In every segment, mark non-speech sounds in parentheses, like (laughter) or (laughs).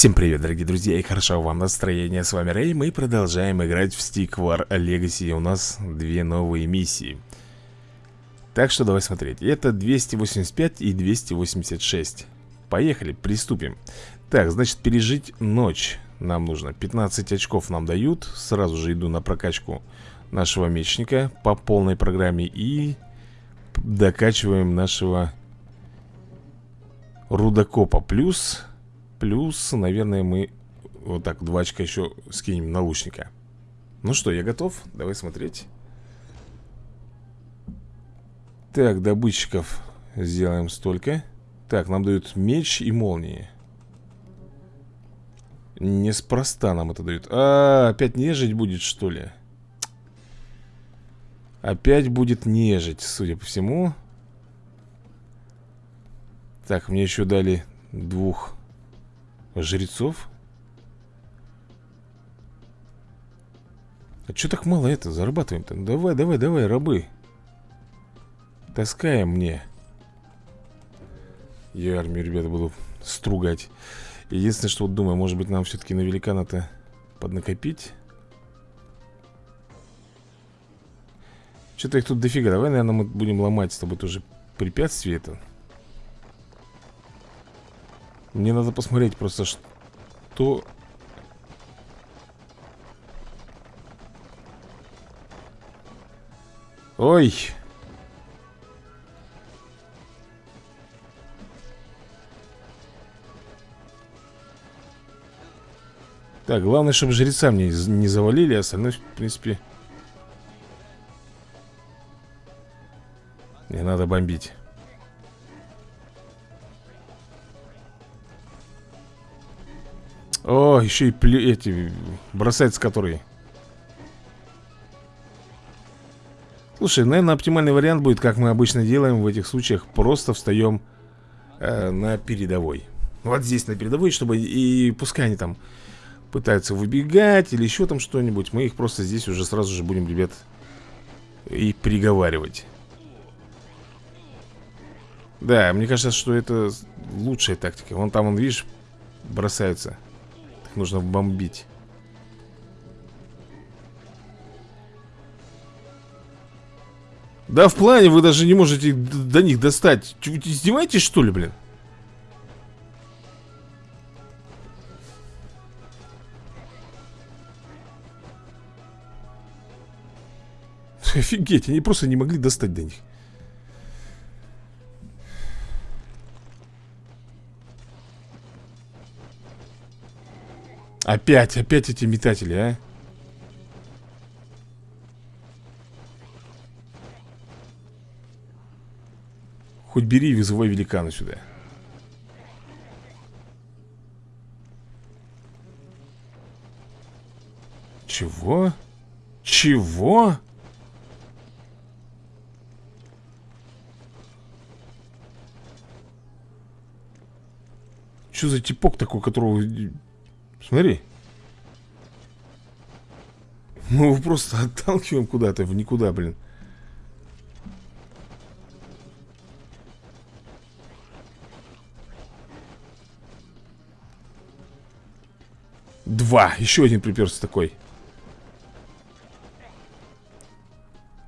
Всем привет, дорогие друзья, и хорошо вам настроение. С вами Рэй, мы продолжаем играть в Stick War Legacy. У нас две новые миссии. Так что давай смотреть. Это 285 и 286. Поехали, приступим. Так, значит, пережить ночь нам нужно. 15 очков нам дают. Сразу же иду на прокачку нашего мечника по полной программе и докачиваем нашего рудокопа. Плюс Плюс, наверное, мы вот так два очка еще скинем на лучника Ну что, я готов? Давай смотреть. Так, добытчиков сделаем столько. Так, нам дают меч и молнии. Неспроста нам это дают. А, опять нежить будет, что ли? Опять будет нежить, судя по всему. Так, мне еще дали двух Жрецов? А что так мало это? Зарабатываем-то. Давай, давай, давай, рабы. Таскаем мне. Я армию, ребята, буду стругать. Единственное, что вот думаю, может быть, нам все-таки на великана-то поднакопить. Что-то их тут дофига. Давай, наверное, мы будем ломать с тобой тоже препятствие это. Мне надо посмотреть просто, что... Ой! Так, главное, чтобы жреца мне не завалили, а остальное, в принципе... Не надо бомбить. О, еще и плю... эти бросаются которые. Слушай, наверное, оптимальный вариант будет, как мы обычно делаем в этих случаях, просто встаем э, на передовой. Вот здесь на передовой, чтобы и пускай они там пытаются выбегать или еще там что-нибудь, мы их просто здесь уже сразу же будем, ребят, и приговаривать. Да, мне кажется, что это лучшая тактика. Вон там, он, видишь, бросаются. Их нужно бомбить. Да в плане вы даже не можете до них достать. Вы издеваетесь что ли, блин? (laughs) Офигеть, они просто не могли достать до них. Опять, опять эти метатели, а? Хоть бери и вызывай великана сюда. Чего? Чего? Что за типок такой, которого Смотри. Мы его просто отталкиваем куда-то, в никуда, блин. Два. Еще один приперся такой.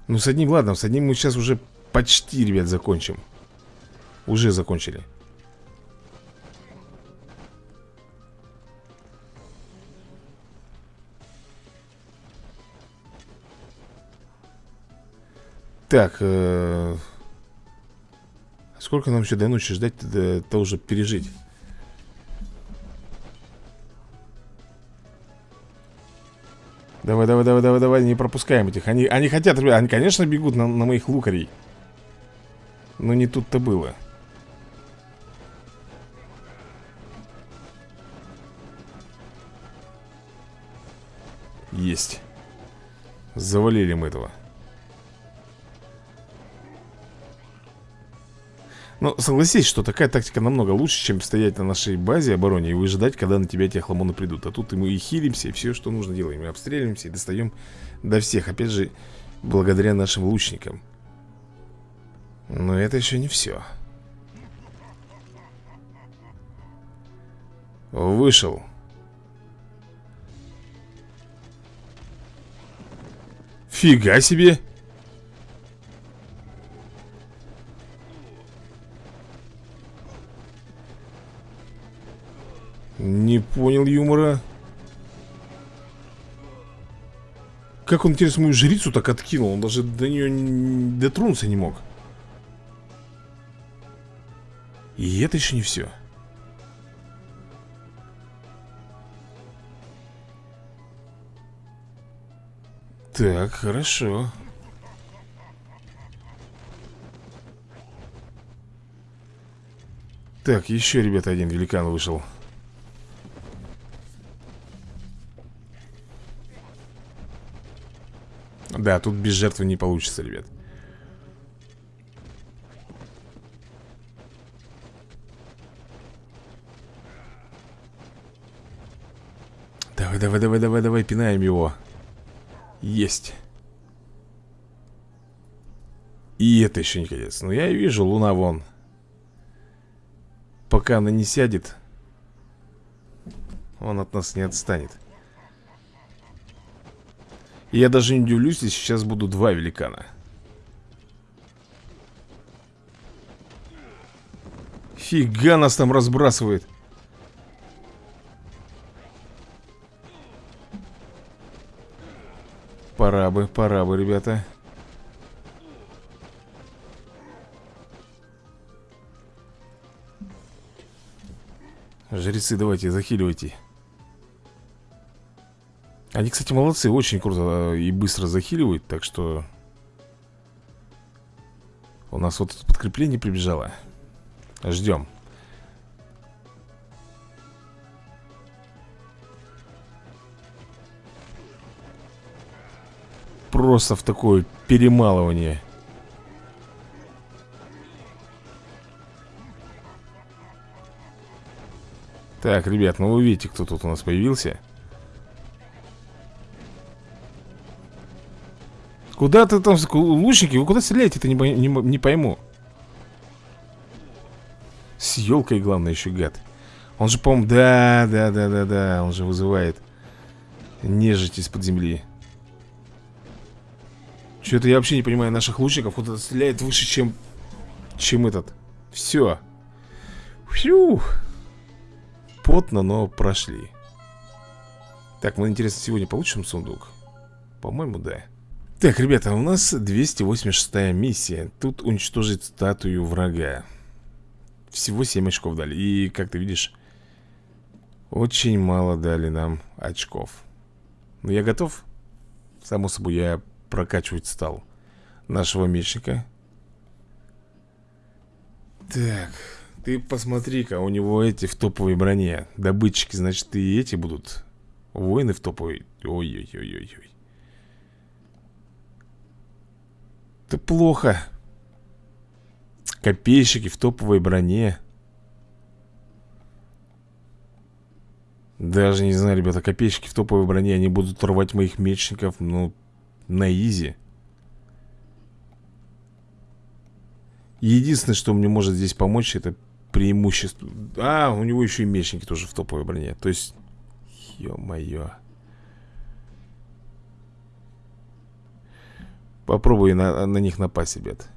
Ну, с одним, ладно, с одним мы сейчас уже почти, ребят, закончим. Уже закончили. Так, э сколько нам еще до ночи ждать, то уже пережить? Давай, давай, давай, давай, давай, не пропускаем этих. Они, они хотят, ребят, они, конечно, бегут на, на моих лукарей. Но не тут-то было. Есть. Завалили мы этого. Но согласись, что такая тактика намного лучше, чем стоять на нашей базе обороне и выжидать, когда на тебя эти хламоны придут. А тут мы и хилимся, и все, что нужно делаем. И обстреливаемся, и достаем до всех. Опять же, благодаря нашим лучникам. Но это еще не все. Вышел Фига себе Не понял юмора. Как он, интересно, мою жрицу так откинул? Он даже до нее дотронуться не мог. И это еще не все Так, хорошо. Так, еще, ребята, один великан вышел Да, тут без жертвы не получится, ребят. Давай, давай, давай, давай, давай, пинаем его. Есть. И это еще не конец. Ну я вижу, луна вон. Пока она не сядет Он от нас не отстанет. и я даже не удивлюсь, если сейчас будут два великана. Фига нас там разбрасывает. Пора бы, пора бы, ребята. Жрецы, давайте, захиливайте они, кстати, молодцы, очень круто и быстро захиливают, так что... У нас вот подкрепление прибежало. Ждем. Просто в такое перемалывание. Так, ребят, ну вы видите, кто тут у нас появился. Куда ты там, лучники, вы куда стреляете-то, не, не, не пойму. С елкой, главное, еще гад. Он же, по-моему, да, да, да, да, да Он же вызывает нежить из-под земли. Что-то я вообще не понимаю наших лучников Куда-то стреляет выше, чем Чем этот. Все Фью. Потно, но прошли. Так, мы, интересно, сегодня получим сундук? По-моему, да так, ребята, у нас 286 миссия. Тут уничтожить статую врага. Всего 7 очков дали. И, как ты видишь Очень мало дали нам очков. Но я готов. Само собой, я прокачивать стал Нашего мечника. Так Ты посмотри-ка, у него эти в топовой броне. Добытчики, значит, и эти будут. Воины в топовой. Ой-ой-ой-ой-ой Это плохо. Копейщики в топовой броне. Даже не знаю, ребята, копейщики в топовой броне Они будут рвать моих мечников, ну, на изи. Единственное, что мне может здесь помочь Это преимущество. А, у него еще и мечники тоже в топовой броне. То есть, ё-моё Попробуй на, на них напасть, ребят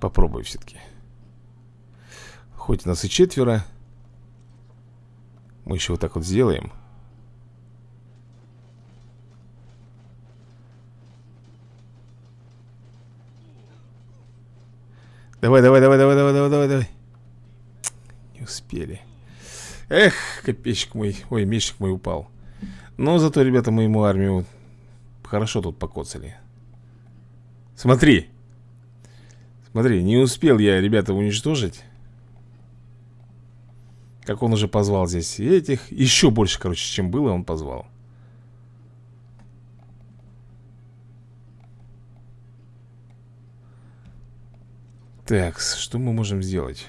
Попробуй все-таки Хоть нас и четверо Мы еще вот так вот сделаем Давай, давай, давай, давай, давай, давай, давай, давай. Не успели. Эх, копейщик мой, ой, мечник мой упал. Но зато, ребята, мы ему армию Хорошо тут покоцали. Смотри. Смотри, не успел я, ребята, уничтожить Как он уже позвал здесь этих. Еще больше, короче, чем было, он позвал. Так, что мы можем сделать?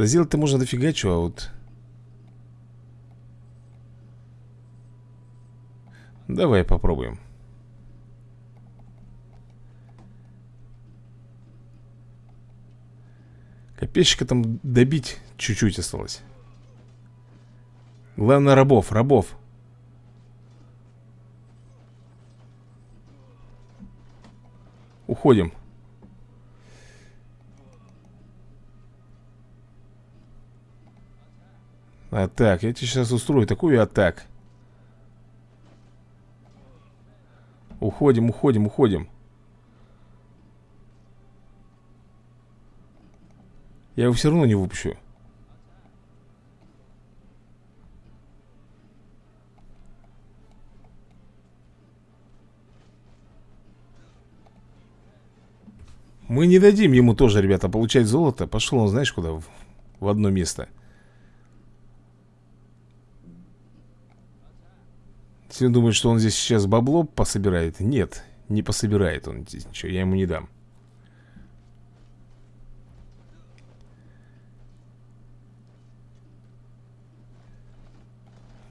Да сделать-то можно дофига чего, а вот... Давай попробуем. Копейщика там добить чуть-чуть осталось. Главное рабов, рабов. Уходим А так, я тебе сейчас устрою такую атак. Уходим, уходим, уходим. Я его все равно не выпущу. Мы не дадим ему тоже, ребята, получать золото. Пошел он, знаешь, куда? В одно место Все думают, что он здесь сейчас бабло пособирает. Нет, не пособирает он здесь ничего Я ему не дам.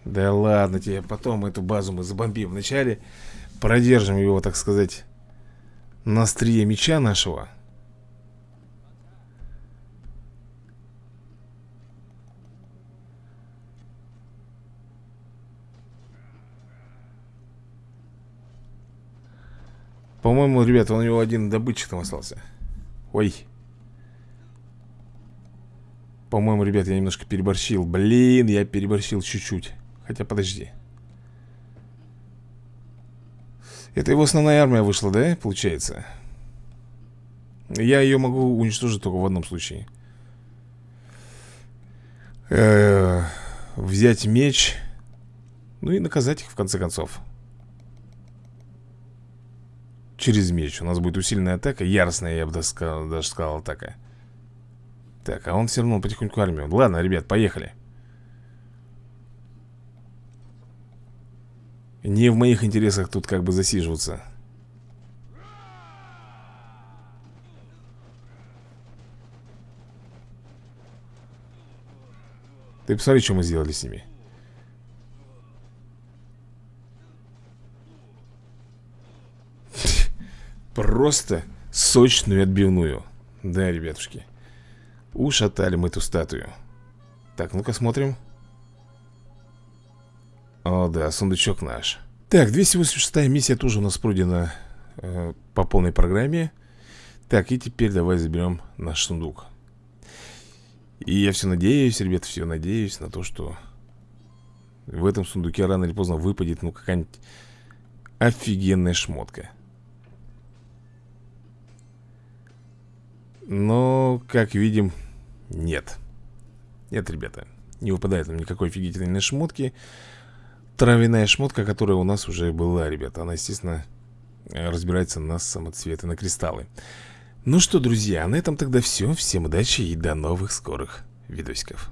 Да ладно тебе, потом эту базу мы забомбим. Вначале продержим его, так сказать на острие меча нашего По-моему, ребята, у него один добытчик там остался. Ой. По-моему, ребят, я немножко переборщил. Блин, я переборщил чуть-чуть. Хотя, подожди. Это его основная армия вышла, да, получается? Я ее могу уничтожить только в одном случае. Э Взять меч. Ну и наказать их в конце концов Через меч. У нас будет усиленная атака Яростная, я бы даже сказал, даже сказал атака. Так, а он все равно потихоньку армию Ладно, ребят, поехали. Не в моих интересах тут как бы засиживаться. Ты посмотри, что мы сделали с ними Просто сочную отбивную. Да, ребятушки. Ушатали мы эту статую. Так, ну-ка смотрим. О, да, сундучок наш. Так, 286 миссия тоже у нас пройдена э, по полной программе. Так, и теперь давай заберем наш сундук. И я все надеюсь, ребят, все надеюсь на то, что В этом сундуке рано или поздно выпадет, ну, какая-нибудь офигенная шмотка Но, как видим, нет. Нет, ребята, не выпадает нам никакой офигительной шмотки. Травяная шмотка, которая у нас уже была, ребята. Она, естественно, разбирается на самоцветы, на кристаллы. Ну что, друзья, на этом тогда все Всем удачи и до новых скорых видосиков